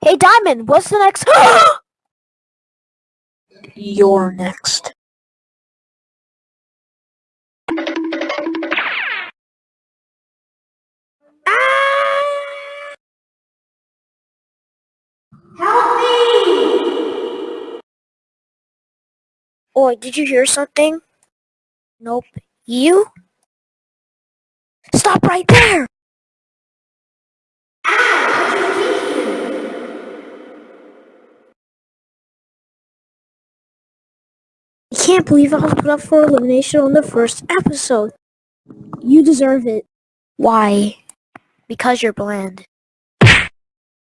Hey, Diamond, what's the next? You're next. Help! Oi, did you hear something? Nope. You? Stop right there! Can't believe I was put up for elimination on the first episode. You deserve it. Why? Because you're bland.